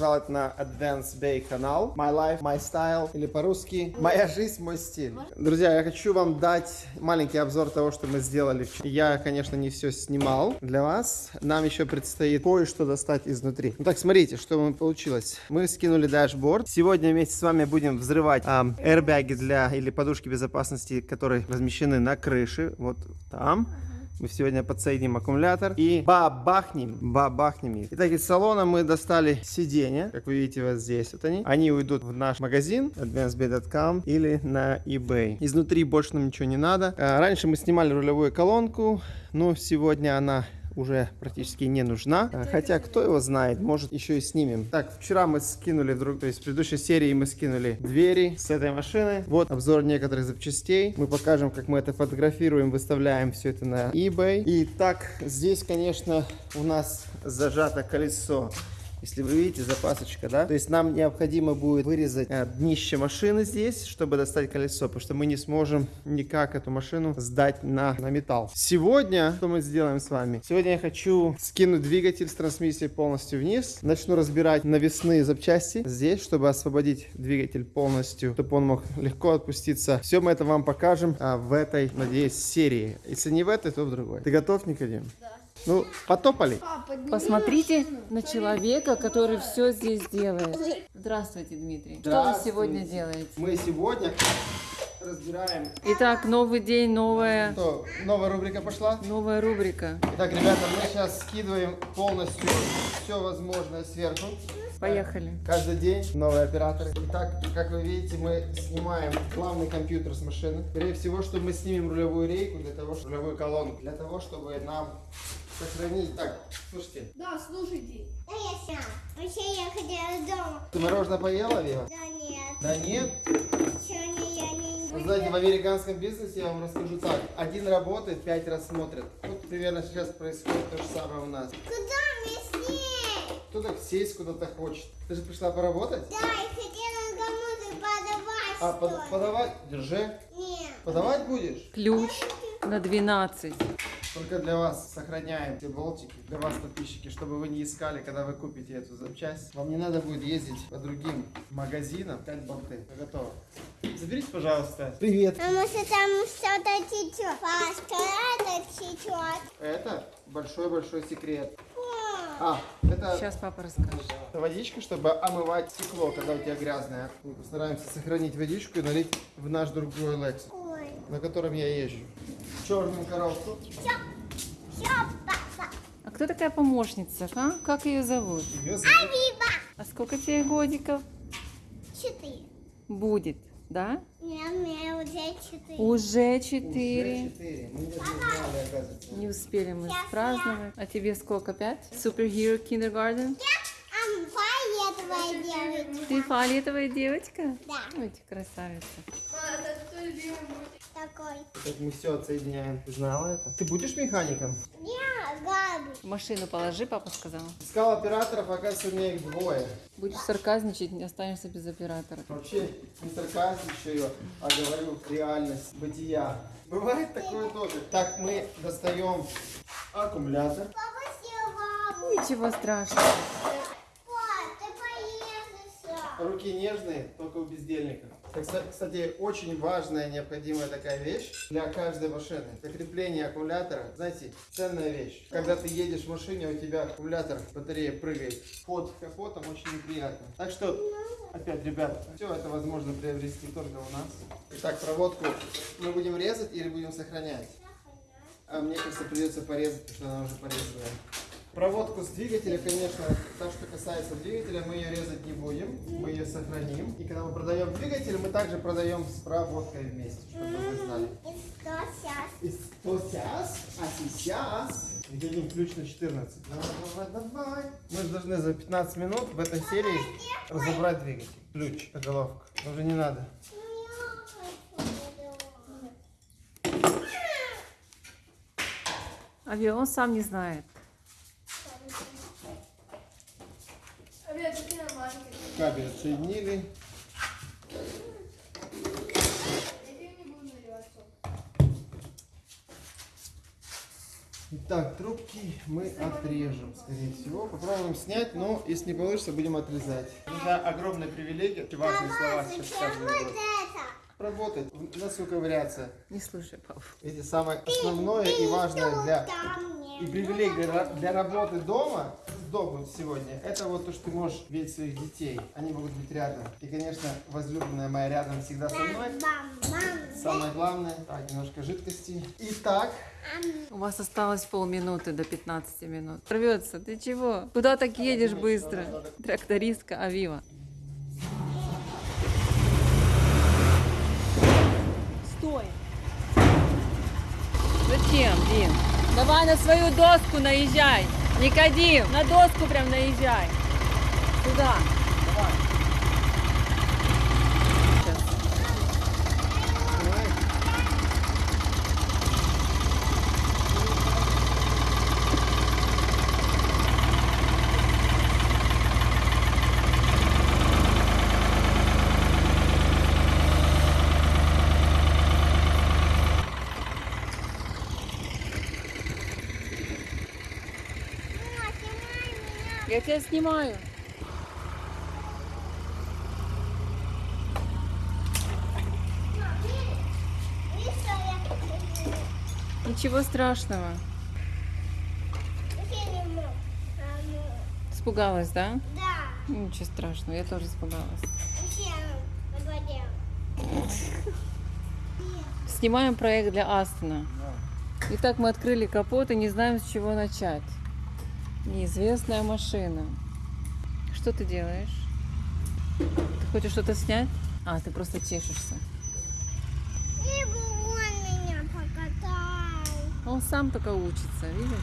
пожаловать на Advance Bay канал. My life, my style, или по-русски «Моя жизнь, мой стиль». Друзья, я хочу вам дать маленький обзор того, что мы сделали. Я, конечно, не все снимал для вас. Нам еще предстоит кое-что достать изнутри. Ну так, смотрите, что мы получилось. Мы скинули дашборд. Сегодня вместе с вами будем взрывать ам, airbag для или подушки безопасности, которые размещены на крыше. Вот там. Мы сегодня подсоединим аккумулятор и бабахнем, бабахнем их. Итак, из салона мы достали сиденья, как вы видите вот здесь вот они. Они уйдут в наш магазин advancedbay.com или на eBay. Изнутри больше нам ничего не надо. А, Раньше мы снимали рулевую колонку, но сегодня она уже практически не нужна. А, Хотя, кто его знает, может еще и снимем. Так, вчера мы скинули, друг, то есть в предыдущей серии мы скинули двери с этой машины. Вот обзор некоторых запчастей. Мы покажем, как мы это фотографируем, выставляем все это на eBay. И так, здесь, конечно, у нас зажато колесо. Если вы видите, запасочка, да? То есть нам необходимо будет вырезать э, днище машины здесь, чтобы достать колесо, потому что мы не сможем никак эту машину сдать на, на металл. Сегодня, что мы сделаем с вами? Сегодня я хочу скинуть двигатель с трансмиссией полностью вниз. Начну разбирать навесные запчасти здесь, чтобы освободить двигатель полностью, чтобы он мог легко отпуститься. Все мы это вам покажем а, в этой, надеюсь, серии. Если не в этой, то в другой. Ты готов, Никодим? Да. Ну, потопали. Посмотрите на человека, который все здесь делает. Здравствуйте, Дмитрий. Что вы Здравствуйте. сегодня делаете? Мы сегодня разбираем... Итак, новый день, новая, Что, новая рубрика пошла? новая рубрика. Итак, ребята, мы сейчас скидываем полностью все возможное сверху. Поехали. Каждый день новые операторы. Итак, как вы видите, мы снимаем главный компьютер с машины. Скорее всего, что мы снимем рулевую рейку для того, чтобы рулевую колонку, для того, чтобы нам сохранить. Так, слушайте, Да, слушайте. Да я сам. Вообще я хотела дома. ты мороженое поела, Вива? Да нет. Да нет. Сегодня я не Вы знаете, в американском бизнесе я вам расскажу так. Один работает, пять раз смотрит. Вот примерно сейчас происходит то же самое у нас. Куда мне с ней? Кто так сесть куда-то хочет? Ты же пришла поработать? Да, я хотела кому-то подавать А, под- подавать? Держи. Нет. Подавать будешь? Ключ на 12. Только для вас сохраняем все болтики, для вас, подписчики, чтобы вы не искали, когда вы купите эту запчасть. Вам не надо будет ездить по другим магазинам, искать болты. Вы готовы? Заберите, пожалуйста. Привет. Потому что там что-то течет. Пашка, это течет. Это большой-большой секрет. А, это Сейчас папа расскажет. водичка, чтобы омывать стекло, когда у тебя грязное. Мы постараемся сохранить водичку и налить в наш другой Lexus. На котором я езжу. Черную коробку. Все. Все, папа. А кто такая помощница, а? Как ее зовут? Ее зовут Вива. А сколько тебе годиков Четыре. будет, да? Нет, мне уже четыре. Уже Уже четыре. четыре. Мы даже не знали, оказывается. Не успели мы праздновать. А тебе сколько, пять? Superhero Kindergarten? А фиолетовая девочка. Ты фиолетовая девочка? Да. Ой, ты красавица. Такой. Как мы все отсоединяем. Ты знала это? Ты будешь механиком? Я Габи. В машину положи, папа сказал. Искал операторов, оказывается, у меня их двое. Будешь сарказничать, не останешься без оператора. Вообще не сарказничаю, а говорю реальность бытия. Бывает такое тоже. Так, мы достаем аккумулятор. Папа съел Ничего страшного. Пап, ты поехался. Руки нежные, только у бездельников. Кстати, очень важная, необходимая такая вещь для каждой машины. Это крепление аккумулятора. Знаете, ценная вещь. Когда ты едешь в машине, у тебя аккумулятор, батарея прыгает под капотом, очень неприятно. Так что, опять, ребят, все это возможно приобрести только у нас. Итак, проводку мы будем резать или будем сохранять? А мне кажется, придется порезать, потому что она уже порезанная. Проводку с двигателя, конечно, то, что касается двигателя, мы ее резать не будем, мы ее сохраним. И когда мы продаем двигатель, мы также продаем с проводкой вместе, чтобы вы знали. И что сейчас? И сейчас? А сейчас видим ключ на 14. Давай, давай, давай. Мы же должны за 15 минут в этой серии разобрать двигатель. Ключ, головка. Уже не надо. А он сам не знает. Кабель отсоединили. Так, трубки мы отрежем, скорее всего. Попробуем снять, но если не получится, будем отрезать. Это огромная привилегия. Важные слова сейчас это? Работать, носу ковыряться. Не слушай, папу. Эти самое основное и важное для и привилегия для, для работы дома домом сегодня, это вот то, что ты можешь видеть своих детей. Они могут быть рядом. И, конечно, возлюбленная моя рядом всегда со мной. Самое главное, так, немножко жидкости. Итак, У вас осталось полминуты до 15 минут. Рвется, ты чего? Куда так едешь быстро? Трактористка Авива. Стой! Зачем, Дим? Давай на свою доску наезжай! Никодим, на доску прям наезжай! Туда! Я тебя снимаю. Ничего страшного. Испугалась, да? Да, Ничего страшного, я тоже испугалась. Снимаем проект для Астона. Итак, мы открыли капот и не знаем, с чего начать. Неизвестная машина. Что ты делаешь? Ты хочешь что-то снять? А, ты просто чешешься. Либо он меня покатал. Он сам только учится, видишь?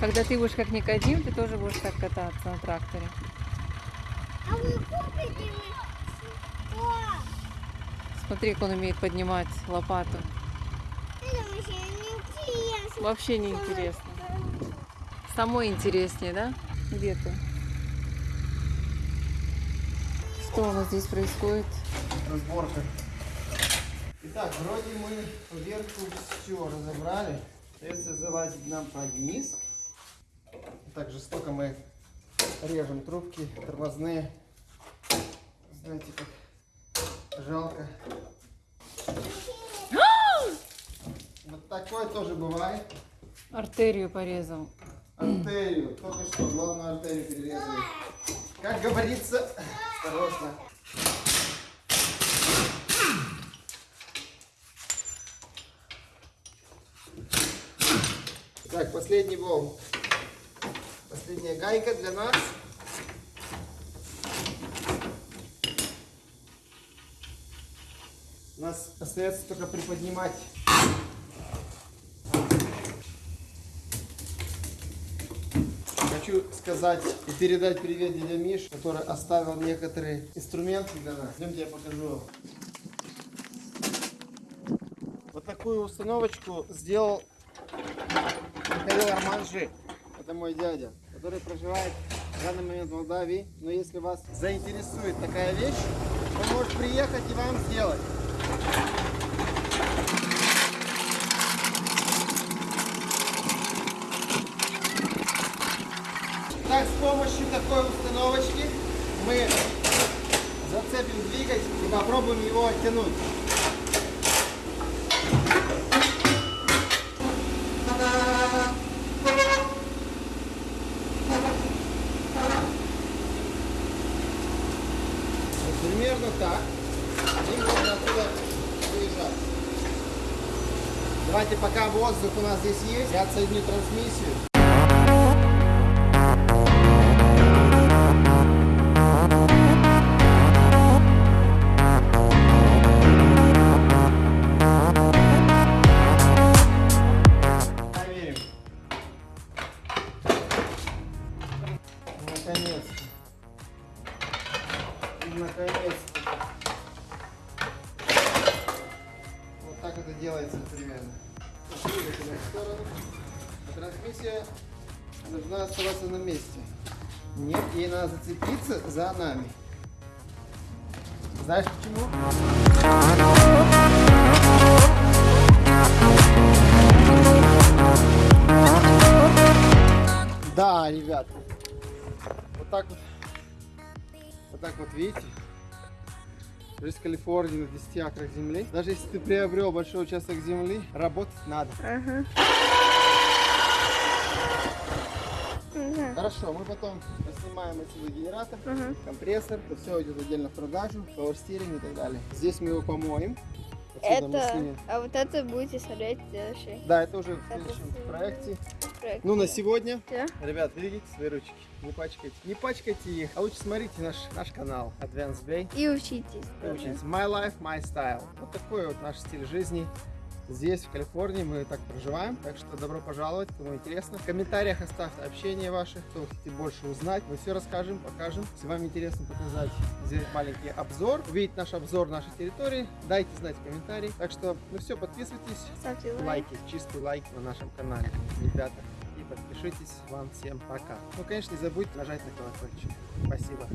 Когда ты будешь как Никодим, ты тоже будешь так кататься на тракторе. А вы купите мне? Смотри, как он умеет поднимать лопату. Вообще не интересно. Самой интереснее, да? Где ты? Что у нас здесь происходит? разборка. Итак, вроде мы поверху все разобрали. Остается залазить нам под низ. Так жестоко мы режем трубки тормозные. Знаете, как жалко. Вот такое тоже бывает. Артерию порезал. Артерию. Только что главную артерию перерезали. Как говорится, осторожно. Так, последний болт. Последняя гайка для нас. Нас остается только приподнимать Хочу сказать и передать привет дядя Миш, который оставил некоторые инструменты для нас. Идемте я покажу. Вот такую установочку сделал Михаил Арманжи. Это мой дядя, который проживает в данный момент в Молдавии. Но если вас заинтересует такая вещь, он может приехать и вам сделать. Так, с помощью такой установочки мы зацепим двигатель и попробуем его оттянуть. Вот примерно так. И можно оттуда выезжать. Давайте пока воздух у нас здесь есть, я отсоединю трансмиссию. Должна оставаться на месте. Нет, ей надо зацепиться за нами. Знаешь почему? Да, ребят. Вот так вот. Вот так вот, видите? Жизнь в Калифорнии на 10 акрах земли. Даже если ты приобрел большой участок земли, работать надо. Ага. Ага. Хорошо, мы потом снимаем отсюда генератор, Ага. компрессор, это все идет отдельно в продажу, пауэрстиринг и так далее. Здесь мы его помоем. Отсюда Это, а вот это будете смотреть в следующий Да, это уже в следующем проекте. проект. Ну, на сегодня, Всё? ребят, берегите свои ручки, не пачкайте. Не пачкайте их, а лучше смотрите наш, наш канал Advanced Bay. И учитесь. и учитесь. My life, my style. Вот такой вот наш стиль жизни. Здесь, в Калифорнии, мы так проживаем. Так что добро пожаловать, кому интересно. В комментариях оставьте общение ваше, кто хотите больше узнать. Мы все расскажем, покажем. Если вам интересно показать, сделать маленький обзор, увидеть наш обзор нашей территории, дайте знать в комментарии. Так что, ну все, подписывайтесь, Ставьте лайк. лайки, чистый лайк на нашем канале, ребята. И подпишитесь. Вам всем пока. Ну, конечно, не забудьте нажать на колокольчик. Спасибо.